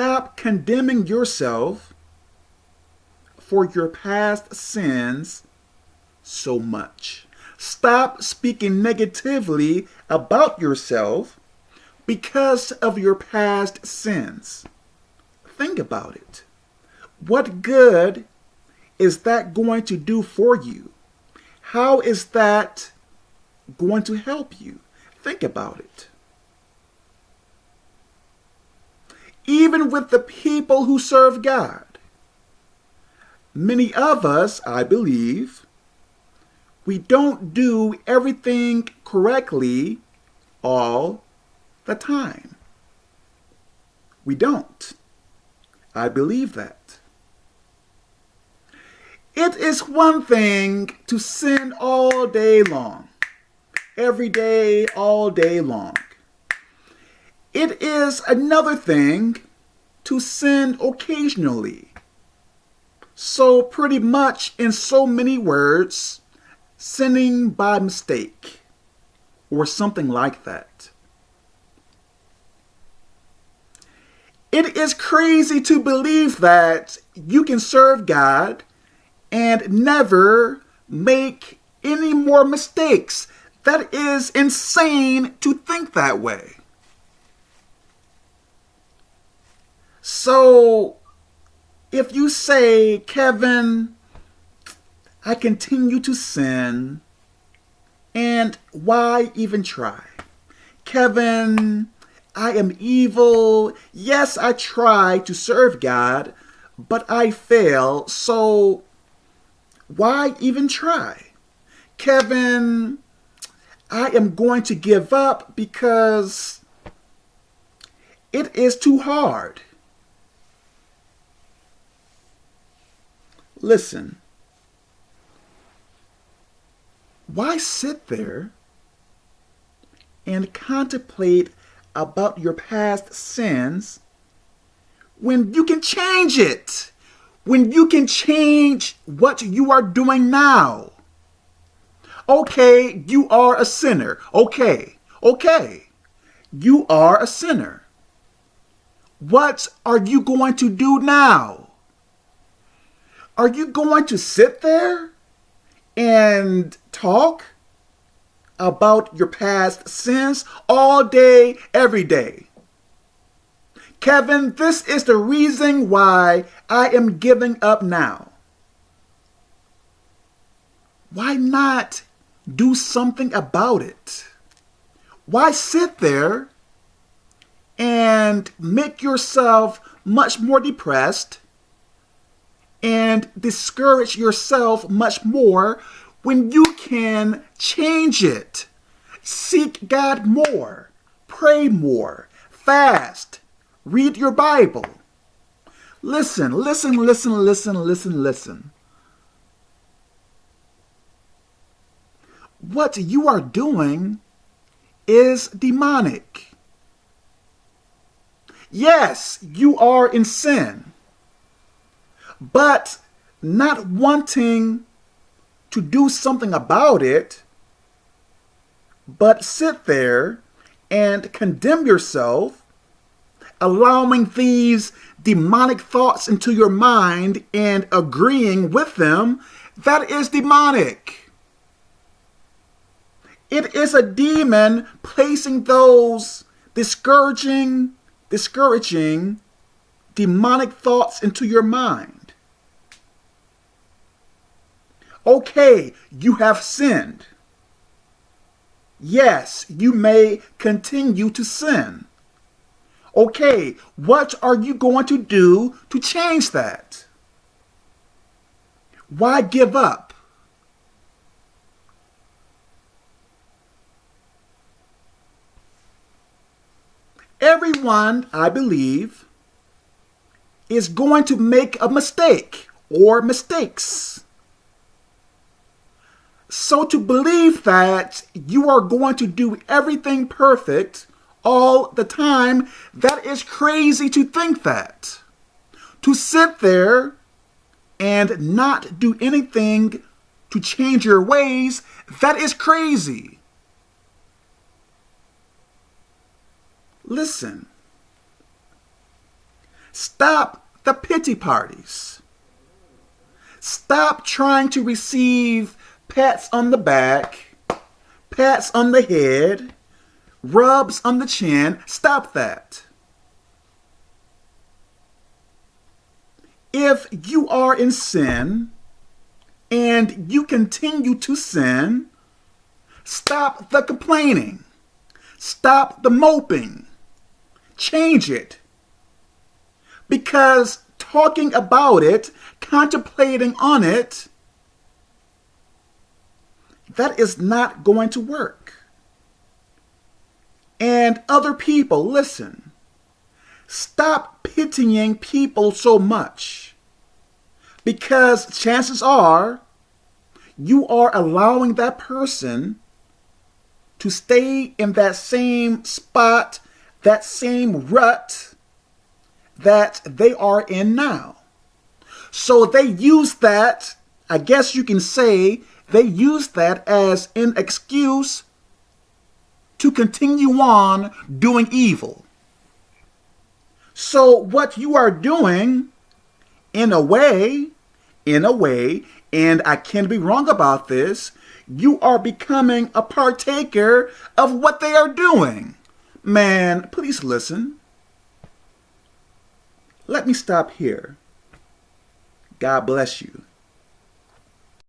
Stop condemning yourself for your past sins so much. Stop speaking negatively about yourself because of your past sins. Think about it. What good is that going to do for you? How is that going to help you? Think about it. Even with the people who serve God, many of us, I believe, we don't do everything correctly all the time. We don't. I believe that. It is one thing to sin all day long, every day, all day long. It is another thing to sin occasionally. So, pretty much in so many words, sinning by mistake or something like that. It is crazy to believe that you can serve God and never make any more mistakes. That is insane to think that way. So, if you say, Kevin, I continue to sin, and why even try? Kevin, I am evil. Yes, I try to serve God, but I fail, so why even try? Kevin, I am going to give up because it is too hard. Listen, why sit there and contemplate about your past sins when you can change it? When you can change what you are doing now? Okay, you are a sinner. Okay, okay. You are a sinner. What are you going to do now? Are you going to sit there and talk about your past sins all day, every day? Kevin, this is the reason why I am giving up now. Why not do something about it? Why sit there and make yourself much more depressed and discourage yourself much more when you can change it? Seek God more, pray more, fast, Read your Bible. Listen, listen, listen, listen, listen, listen. What you are doing is demonic. Yes, you are in sin, but not wanting to do something about it, but sit there and condemn yourself allowing these demonic thoughts into your mind and agreeing with them, that is demonic. It is a demon placing those discouraging, discouraging, demonic thoughts into your mind. Okay, you have sinned. Yes, you may continue to sin. Okay, what are you going to do to change that? Why give up? Everyone, I believe, is going to make a mistake or mistakes. So to believe that you are going to do everything perfect all the time. That is crazy to think that. To sit there and not do anything to change your ways, that is crazy. Listen, Stop the pity parties. Stop trying to receive pats on the back, pats on the head, rubs on the chin. Stop that. If you are in sin and you continue to sin, stop the complaining. Stop the moping. Change it. Because talking about it, contemplating on it, that is not going to work. And other people, listen, stop pitying people so much because chances are you are allowing that person to stay in that same spot, that same rut that they are in now. So they use that, I guess you can say, they use that as an excuse to continue on doing evil. So what you are doing, in a way, in a way, and I can't be wrong about this, you are becoming a partaker of what they are doing. Man, please listen. Let me stop here. God bless you.